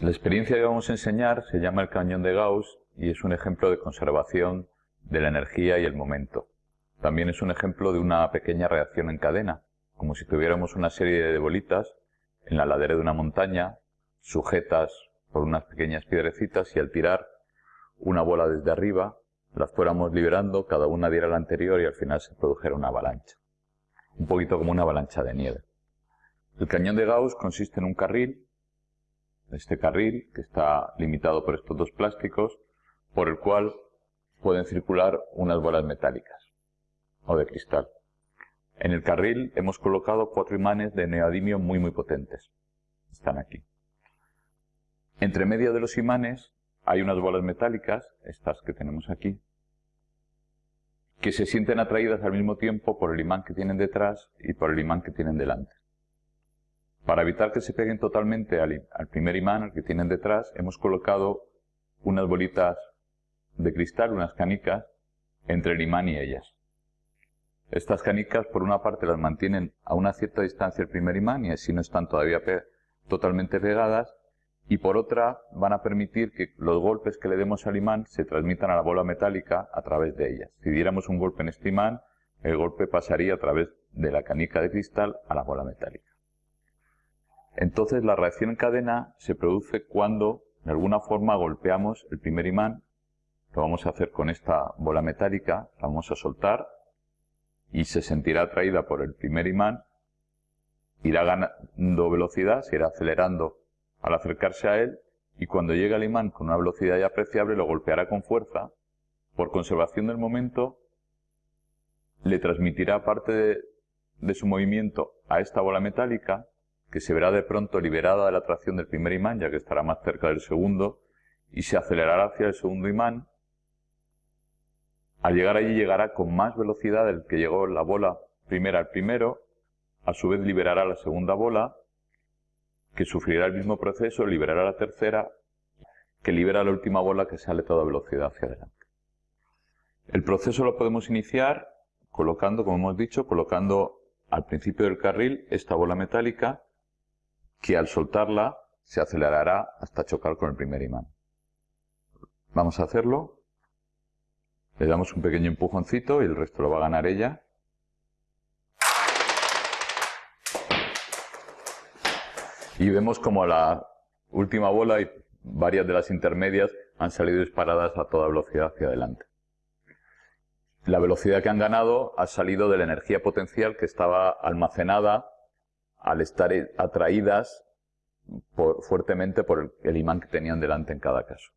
La experiencia que vamos a enseñar se llama el cañón de Gauss y es un ejemplo de conservación de la energía y el momento. También es un ejemplo de una pequeña reacción en cadena, como si tuviéramos una serie de bolitas en la ladera de una montaña, sujetas por unas pequeñas piedrecitas y al tirar una bola desde arriba, las fuéramos liberando, cada una diera la anterior y al final se produjera una avalancha. Un poquito como una avalancha de nieve. El cañón de Gauss consiste en un carril, este carril que está limitado por estos dos plásticos, por el cual pueden circular unas bolas metálicas o de cristal. En el carril hemos colocado cuatro imanes de neodimio muy muy potentes. Están aquí. Entre medio de los imanes hay unas bolas metálicas, estas que tenemos aquí, que se sienten atraídas al mismo tiempo por el imán que tienen detrás y por el imán que tienen delante. Para evitar que se peguen totalmente al, al primer imán, al que tienen detrás, hemos colocado unas bolitas de cristal, unas canicas, entre el imán y ellas. Estas canicas, por una parte, las mantienen a una cierta distancia el primer imán y así no están todavía totalmente pegadas, y por otra, van a permitir que los golpes que le demos al imán se transmitan a la bola metálica a través de ellas. Si diéramos un golpe en este imán, el golpe pasaría a través de la canica de cristal a la bola metálica. Entonces, la reacción en cadena se produce cuando, de alguna forma, golpeamos el primer imán. Lo vamos a hacer con esta bola metálica, la vamos a soltar y se sentirá atraída por el primer imán, irá ganando velocidad, se irá acelerando al acercarse a él y cuando llegue al imán con una velocidad ya apreciable lo golpeará con fuerza, por conservación del momento le transmitirá parte de, de su movimiento a esta bola metálica que se verá de pronto liberada de la atracción del primer imán ya que estará más cerca del segundo y se acelerará hacia el segundo imán al llegar allí llegará con más velocidad del que llegó la bola primera al primero, a su vez liberará la segunda bola, que sufrirá el mismo proceso, liberará la tercera, que libera la última bola que sale toda velocidad hacia adelante. El proceso lo podemos iniciar colocando, como hemos dicho, colocando al principio del carril esta bola metálica que al soltarla se acelerará hasta chocar con el primer imán. Vamos a hacerlo. Le damos un pequeño empujoncito y el resto lo va a ganar ella. Y vemos como la última bola y varias de las intermedias han salido disparadas a toda velocidad hacia adelante. La velocidad que han ganado ha salido de la energía potencial que estaba almacenada al estar atraídas fuertemente por el imán que tenían delante en cada caso.